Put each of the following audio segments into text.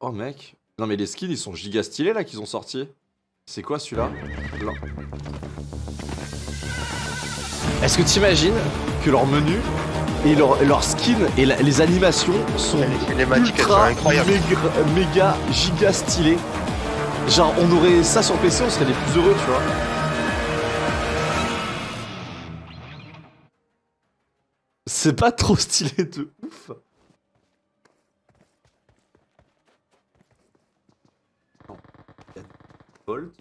Oh mec. Non mais les skins ils sont giga stylés là qu'ils ont sortis. C'est quoi celui-là Là. Est-ce que t'imagines que leur menu et leur, leur skin et la- les animations sont Les sont ultra incroyables. méga, méga giga stylées Genre on aurait ça sur PC on serait les plus heureux tu vois. C'est pas trop stylé de ouf. Non. Il y a des Bolt.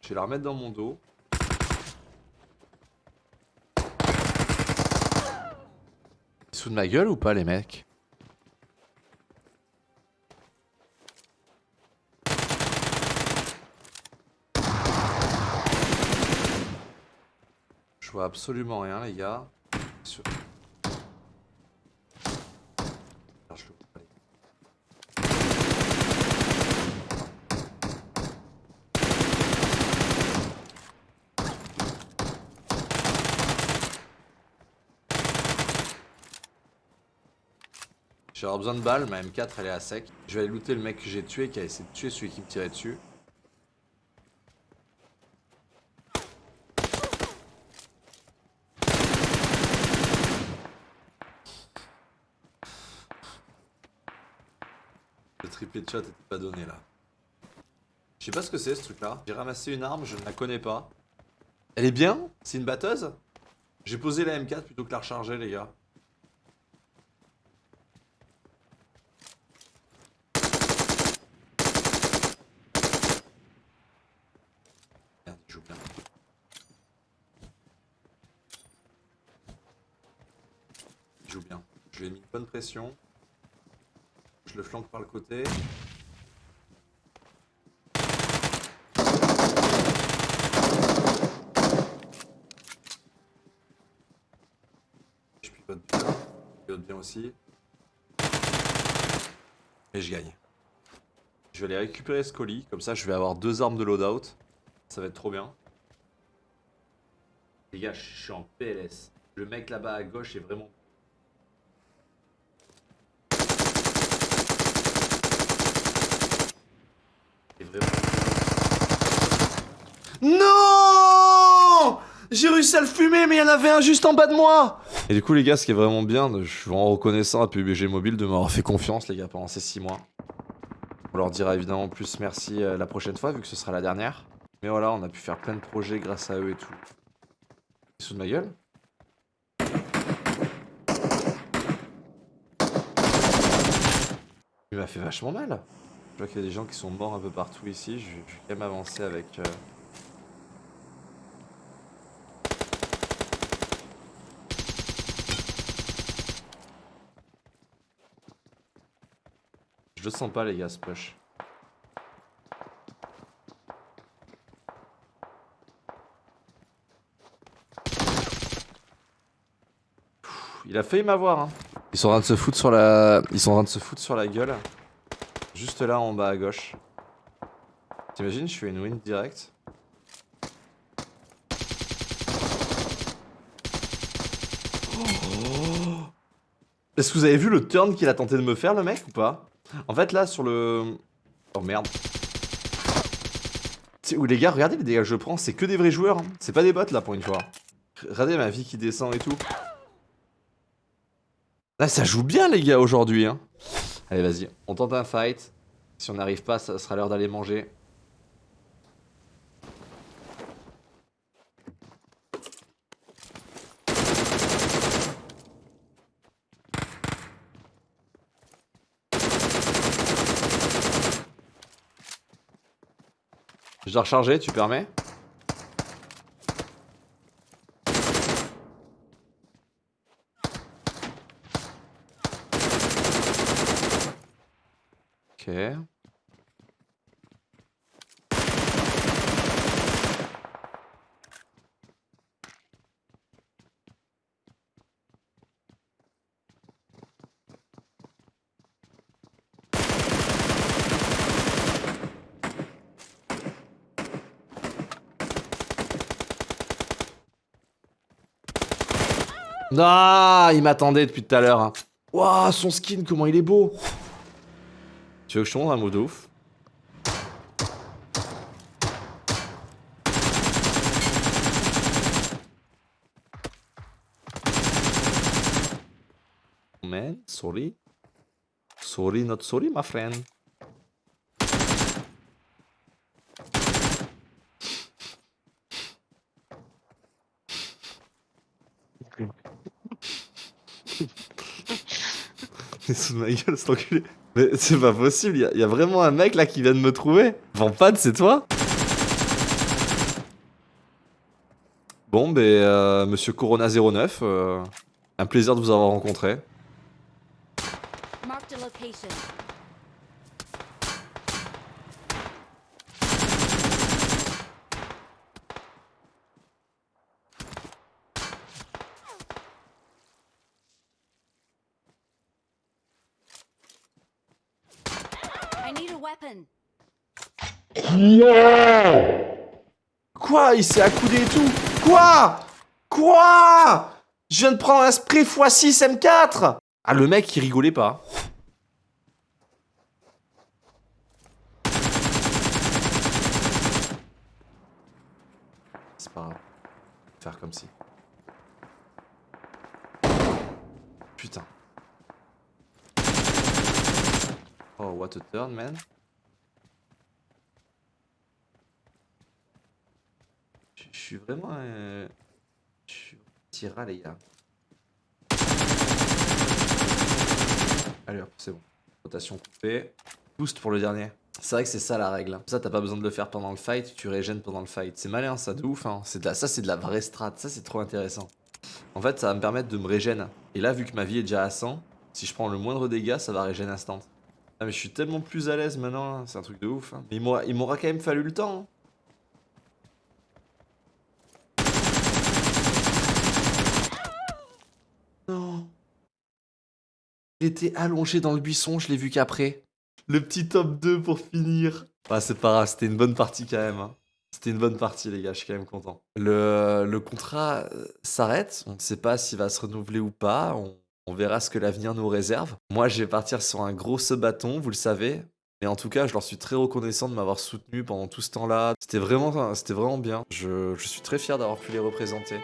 Je vais la remettre dans mon dos. Foutent de ma gueule ou pas les mecs? Vois absolument rien les gars. Sur- avoir besoin de balles, ma M4 elle est à sec. Je vais aller looter le mec que j'ai tué qui a essayé de tuer celui qui me tirait dessus. Le triplé de chat était pas donné là. Je sais pas ce que c'est ce truc là. J'ai ramassé une arme, je ne la connais pas. Elle est bien? C'est une batteuse? J'ai posé la M4 plutôt que la recharger les gars. Merde, il joue bien. Joue bien. Je lui ai mis une bonne pression. Je le flanque par le côté. Je pivote bien. Je pivote bien aussi. Et je gagne. Je vais aller récupérer ce colis, comme ça je vais avoir deux armes de loadout. Ça va être trop bien. Les gars, je suis en PLS. Le mec là-bas à gauche est vraiment... vraiment... Non J'ai réussi à le fumer, mais il y en avait un juste en bas de moi Et du coup, les gars, ce qui est vraiment bien, je suis vraiment reconnaissant à PUBG Mobile de m'avoir fait confiance, les gars, pendant ces 6 mois. On leur dira évidemment plus merci euh, la prochaine fois, vu que ce sera la dernière. Mais voilà, on a pu faire plein de projets grâce à eux et tout. Foutent de ma gueule Il m'a fait vachement mal. Je vois qu'il y a des gens qui sont morts un peu partout ici. Je, vais quand même avancer avec... euh, Je le sens pas les gars ce push. Il a failli m'avoir hein. Ils sont en de se foutre sur la. Ils sont en train de se foutre sur la gueule. Juste là en bas à gauche. T'imagines, je fais une win direct. Oh. Est-ce que vous avez vu le turn qu'il a tenté de me faire le mec ou pas? En fait là sur le... Oh merde. Où les gars, regardez les dégâts que je prends, c'est que des vrais joueurs. hein. C'est pas des bots là pour une fois. Regardez ma vie qui descend et tout. Là ça joue bien les gars aujourd'hui. Hein. Allez vas-y, on tente un fight. Si on n'arrive pas, ça sera l'heure d'aller manger. Je dois recharger, tu permets? Non, Ah, il m'attendait depuis tout à l'heure. Hein. Waouh, son skin, comment il est beau tu veux je te montre un mot de Man, sorry. Sorry, not sorry, my friend. Mais sous ma gueule. Mais c'est pas possible, il y, a vraiment un mec là qui vient de me trouver. Vampad, c'est toi? Bon, ben, euh, monsieur Corona09, euh, un plaisir de vous avoir rencontré. Quoi Il s'est accoudé et tout Quoi Quoi Je viens de prendre un spray x6 M4 Ah, le mec, il rigolait pas. C'est pas grave. Faire comme si. Putain. Oh, what a turn, man. Je suis vraiment un... Je les gars. Allez c'est bon. Rotation coupée. Boost pour le dernier. C'est vrai que c'est ça la règle. Ça, t'as pas besoin de le faire pendant le fight, tu régènes pendant le fight. C'est malin, ça, de ouf. Hein. Ça, c'est de la vraie strat. Ça, c'est trop intéressant. En fait, ça va me permettre de me régène. Et là, vu que ma vie est déjà à 100, si je prends le moindre dégât, ça va régène instant. Ah, mais je suis tellement plus à l'aise maintenant. Hein. C'est un truc de ouf. Hein. Mais il m'aura quand même fallu le temps. Hein. Il était allongé dans le buisson, je l'ai vu qu'après. Le petit top 2 pour finir. Ah, c'est pas grave, c'était une bonne partie quand même. Hein. C'était une bonne partie, les gars, je suis quand même content. Le, le contrat euh, s'arrête, on ne sait pas s'il va se renouveler ou pas, on, on verra ce que l'avenir nous réserve. Moi, je vais partir sur un gros bâton, vous le savez. Mais en tout cas, je leur suis très reconnaissant de m'avoir soutenu pendant tout ce temps-là. C'était vraiment, c'était vraiment bien. Je, je suis très fier d'avoir pu les représenter.